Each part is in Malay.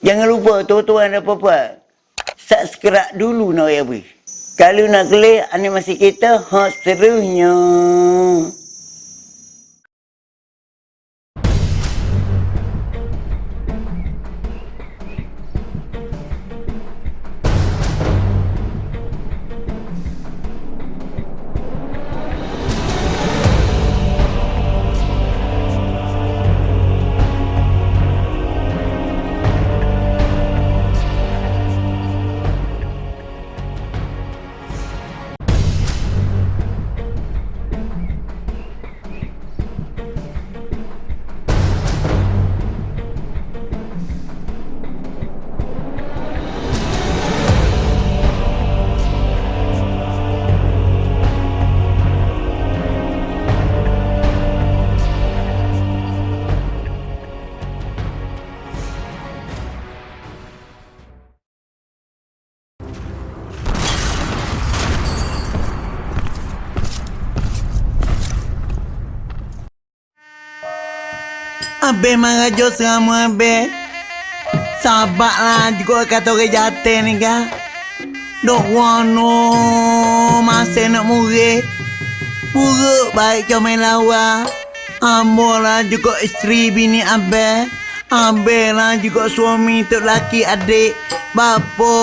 Jangan lupa tuan-tuan dan puan-puan. Subscribe dulu nak ya bui. Kalau nak klik, animasi kita hot serunya. Abe marajo sama abe. Sabar lah juga kata orang jatuh ni kan. Dok wano masa nak murid. Buruk baik comel lawa. Ambo lah juga isteri bini abe. Abe lah juga suami tu laki adik. Bapa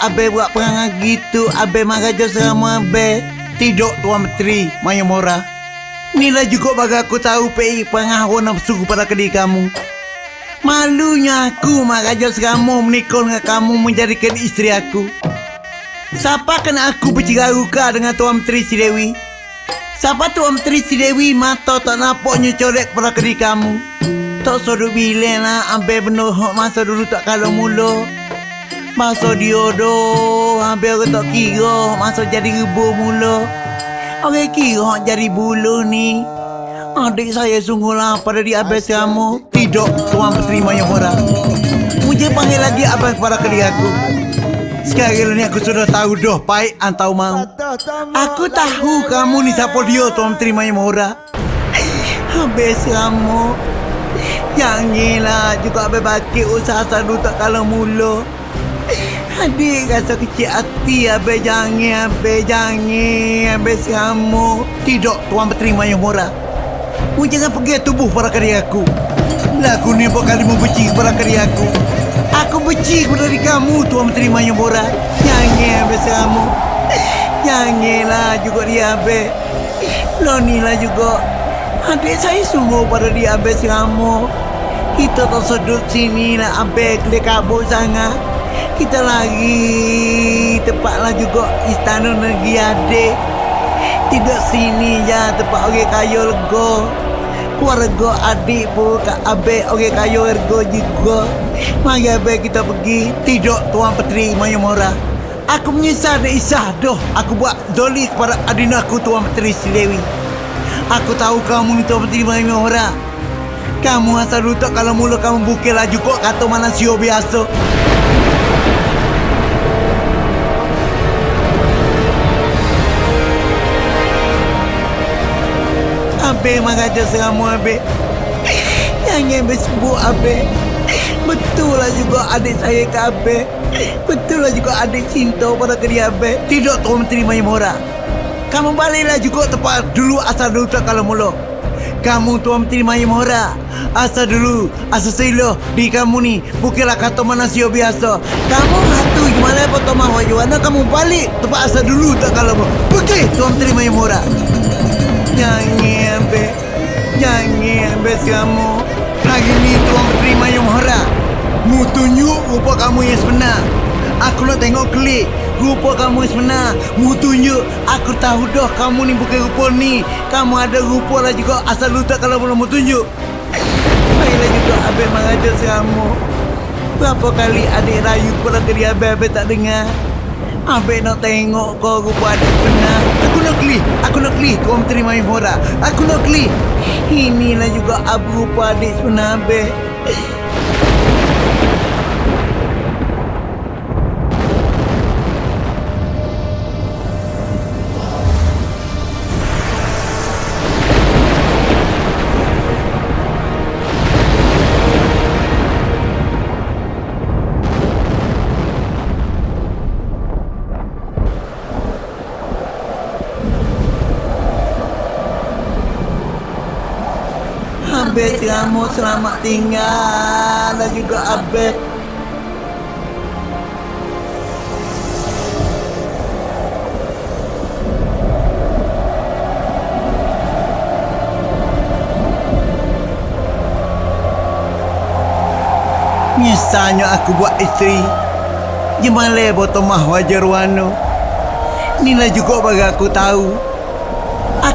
abe buat perangai gitu. Abe marajo sama abe. Tidak tuan menteri Maya. Inilah juga bagi aku tahu PI pengaruh nafsu pada kediri kamu. Malunya aku maraja seramu menikah dengan kamu menjadikan isteri aku. Siapa kena aku berciraruka dengan Tuan Menteri Si Dewi? Siapa Tuan Menteri Si Dewi mata tak nampaknya corek pada kediri kamu? Tak suruh bilang lah ambil benar masa dulu tak kalau mula. Masa diodoh, hampir aku tak kira masa jadi rebuh mula. Orang kira jadi bulu ni. Adik saya sungguh lapar dari habis kamu. Tidak, Tuan Peterima yang murah. Mujib panggil lagi abang kepada kediri aku. Sekarang ni aku sudah tahu dah baik antau mau. Aku tahu kamu ni siapa dia Tuan Peterima yang murah. Habis kamu. Yang ni lah juga habis bakit usaha sadu tak kalau mula. Adik rasa kecil hati Abe jangan Abe jangan Abe kamu Tidak Tuan berterima yang murah Mu jangan pergi tubuh para karya aku. Lagu ni buat membenci kepada karya aku. Aku benci kepada diri kamu Tuan berterima yang murah Jangan Abe kamu Janganlah juga dia Abe Loni lah juga. Adik saya sungguh pada dia Abe kamu Kita tak sedut sini lah Abe Kelih kabut sangat kita lagi tepatlah juga istana negeri adik. Tidak sini ya tempat orang kaya lega. Keluarga adik pun abek orang kaya lega juga. Mari abek kita pergi. Tidak tuan petri Maya Mora aku menyesal dan isah dah. Aku buat doli kepada adina aku tuan petri Silewi aku tahu kamu tuan petri Maya Mora kamu asal lutak kalau mula kamu bukil laju kok kata mana sio biasa Abe mengajar seramu Abe Yang Abe sebut Abe Betul lah juga adik saya ke Abe Betul lah juga adik cinta pada kerja Abe Tidak Tuan Menteri Mayamora Kamu baliklah juga tempat dulu asal dulu tak kalau mula. Kamu Tuan Menteri Mayamora Asal dulu Asal sila Di kamu ni. Bukanlah kata manusia biasa. Kamu hatu gimana apa Tuan Kamu balik Tempat asal dulu tak kalau Pergi Tuan Menteri Mayamora Jangan be Jangan be kamu Lagi ni tuan terima yang hara Mu tunjuk rupa kamu yang sebenar. Aku nak tengok klik. Rupa kamu yang sebenar. Mu tunjuk Aku tahu dah kamu ni bukan rupa ni. Kamu ada rupa lah juga. Asal lu tak kalau belum mu tunjuk Baiklah juga Abang mengajar kamu Berapa kali adik rayu pada kiri Abang-abang tak dengar? Abang nak tengok kau rupa adik benar nak klik Aku nak klik Kau terima Mora Aku nak klik Inilah juga abu rupa adik sebenar Abang Selamat selamat tinggal. Dan juga Abel. Misalnya aku buat isteri. Jemale botomah wajar wano Inilah juga bagi aku tahu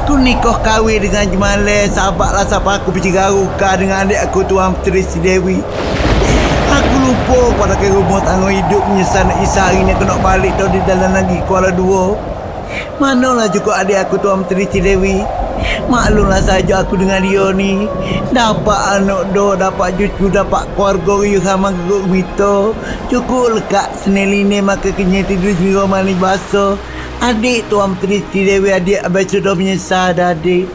Aku nikah kahwin dengan Jemale Sahabatlah siapa aku bercigaruka dengan adik aku Tuan Puteri Si Dewi. Aku lupa pada ke rumah tangga hidup Menyesal nak isa. Hari ni aku nak balik tau di dalam lagi Kuala Dua. Manalah juga adik aku Tuan Puteri Si Dewi. Maklumlah saja aku dengan dia ni. Dapat anak do, dapat cucu, dapat keluarga riuh sama geguk mito. Cukup lekat seneli ni maka kenya tidur jiwa manis basuh Adik Tuan Puteri Si Dewi adik abang sudah menyesal dah adik.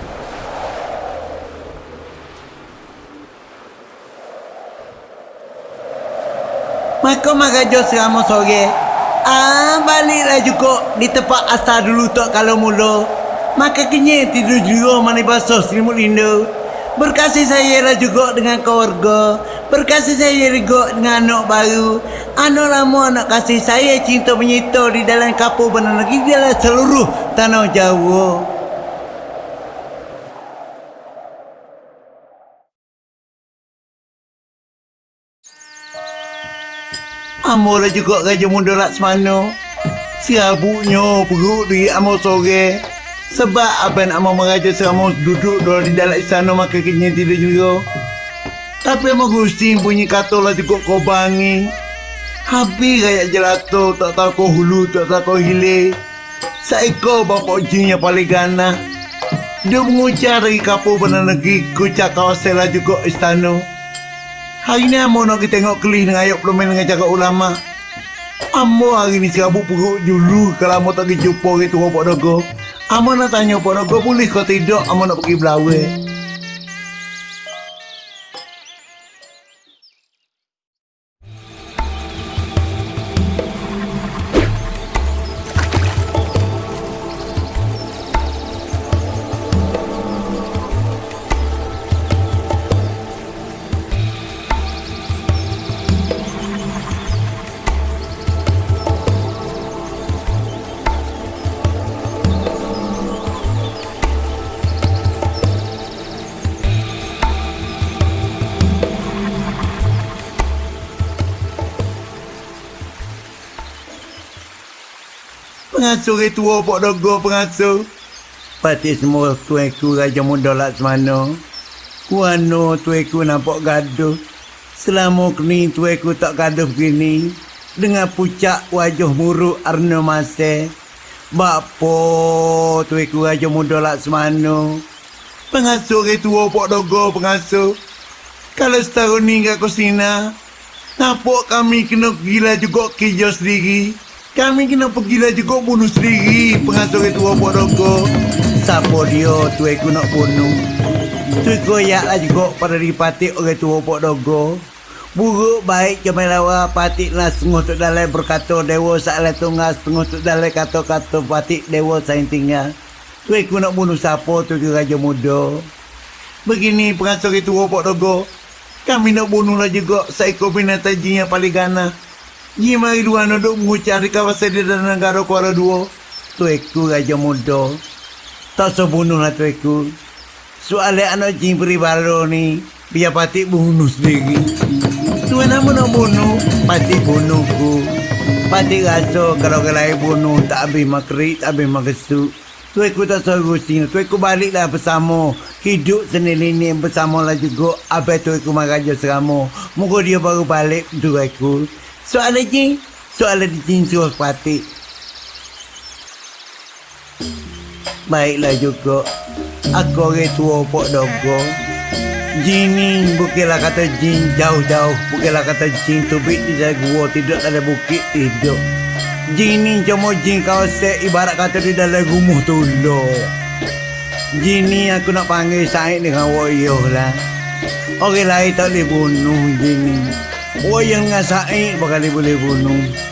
Maka maka jo selama sore. Ah baliklah juga di tempat asal dulu tok kalau mula. Maka kenya tidur juga mana basah selimut lindu Berkasih saya lah juga dengan keluarga Berkasih saya juga dengan anak baru. Anak lama anak kasih saya cinta menyita di dalam kapur benar Di dalam seluruh tanah Jawa. Amolah juga Raja Muda Laksmana. Siabuknya perut di Amor sore. Sebab apa nak mau meraja selama duduk dulu di dalam istana maka kini tidak juga Tapi Amor Gusti punya kata lah cukup kau bangi Habis kayak jelato tak tahu kau hulu tak tahu kau hilir Seekor bapak jin yang paling ganas Dia mengucap dari kapur benar negeri Kucak kawasan lah juga istana Hari ni Amor nak kita tengok kelih dengan ayat pelumen dengan cakap ulama. Amor hari ni serabut perut dulu kalau Amor tak pergi jumpa orang tua Pak Dogo. Amor nak tanya Pak Dogo boleh kau tidak Amor nak pergi belawai. Pengasuh tua Pak Dogo pengasuh. Pati semua tuanku Raja Muda Laksmana. Kuano tuanku nampak gaduh. Selama kini tuanku tak gaduh begini. Dengan pucak wajah muruk Arna Mase. Bapa tuanku Raja Muda Laksmana. Pengasuh orang tua Pak Dogo pengasuh. Kalau setahun ni kat Kosina, nampak kami kena gila juga kerja sendiri. Kami kena pergilah juga bunuh sendiri pengasuh itu Pak Dogo. Siapa dia tu aku nak bunuh? Tu koyaklah juga pada dipati orang tua Pak Dogo. Buruk baik ke melawa patik lah setengah tu dalam berkata dewa salah tunggal setengah tu dalam kata-kata patik dewa saing tinggal. Tu aku nak bunuh siapa tu ke Raja Muda. Begini pengasuh itu Pak Dogo. Kami nak bunuhlah juga seekor binatang jin yang paling ganas. Mari dua duduk mengucap di kawasan di dalam negara Kuala Dua. Tueku Raja Muda. Tak sebunuhlah tueku. Soalnya anak jin peribaro ni, biar patik bunuh sendiri. Tuan nama nak bunuh, patik bunuhku. Patik rasa kalau ke lain bunuh, tak habis makrik, tak habis makesuk. Tueku tak suruh sini, tueku baliklah bersama. Hidup sendiri ni bersama lah juga. Abang tueku maraja serama. Moga dia baru balik tueku. Soalan jin, soalan jin suruh patik. Baiklah juga. Aku orang tua Pok Dogo. Jin ni bukanlah kata jin jauh-jauh. Bukanlah kata jin tubik di dalam gua. Tidak ada bukit hidup. Jin cuma jin kawasan ibarat kata di dalam rumah tolong. Jin ni aku nak panggil Said dengan Woyoh lah. Orang lain tak boleh bunuh jin ni. Woyoh dengan Said bakal boleh bunuh.